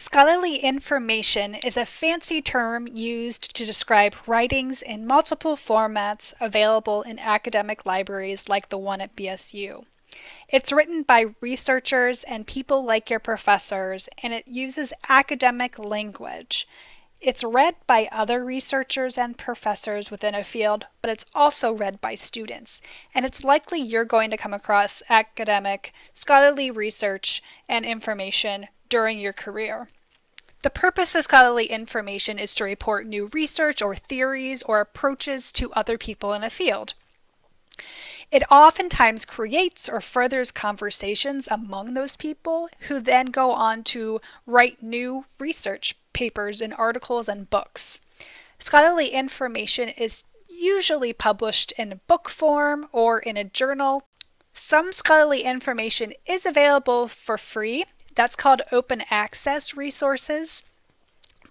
Scholarly information is a fancy term used to describe writings in multiple formats available in academic libraries like the one at BSU. It's written by researchers and people like your professors, and it uses academic language. It's read by other researchers and professors within a field, but it's also read by students. And it's likely you're going to come across academic, scholarly research and information during your career. The purpose of scholarly information is to report new research or theories or approaches to other people in a field. It oftentimes creates or furthers conversations among those people who then go on to write new research papers and articles and books. Scholarly information is usually published in book form or in a journal. Some scholarly information is available for free that's called open access resources.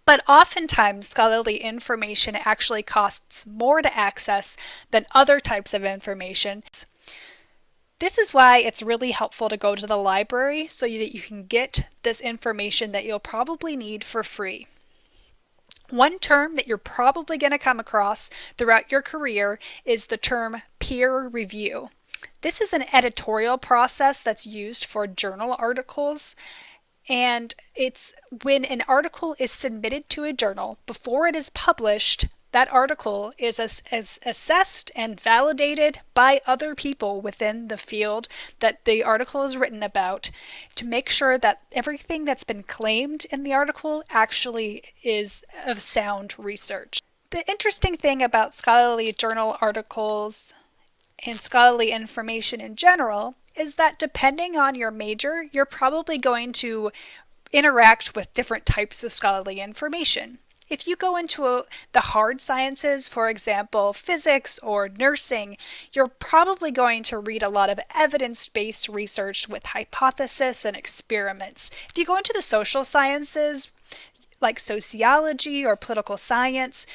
But oftentimes, scholarly information actually costs more to access than other types of information. This is why it's really helpful to go to the library so that you can get this information that you'll probably need for free. One term that you're probably going to come across throughout your career is the term peer review. This is an editorial process that's used for journal articles. And it's when an article is submitted to a journal before it is published, that article is as, as assessed and validated by other people within the field that the article is written about to make sure that everything that's been claimed in the article actually is of sound research. The interesting thing about scholarly journal articles and scholarly information in general is that depending on your major, you're probably going to interact with different types of scholarly information. If you go into a, the hard sciences, for example, physics or nursing, you're probably going to read a lot of evidence-based research with hypothesis and experiments. If you go into the social sciences, like sociology or political science,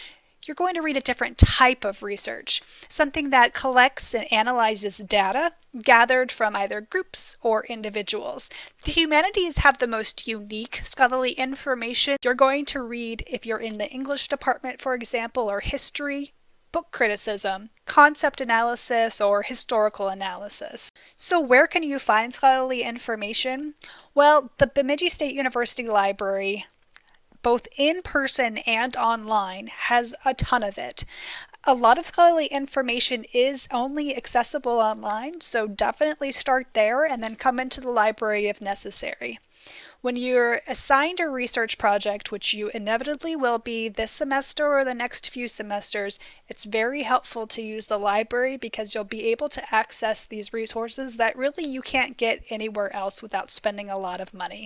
you're going to read a different type of research, something that collects and analyzes data gathered from either groups or individuals. The humanities have the most unique scholarly information you're going to read if you're in the English department, for example, or history, book criticism, concept analysis, or historical analysis. So where can you find scholarly information? Well, the Bemidji State University Library both in person and online, has a ton of it. A lot of scholarly information is only accessible online, so definitely start there and then come into the library if necessary. When you're assigned a research project, which you inevitably will be this semester or the next few semesters, it's very helpful to use the library because you'll be able to access these resources that really you can't get anywhere else without spending a lot of money.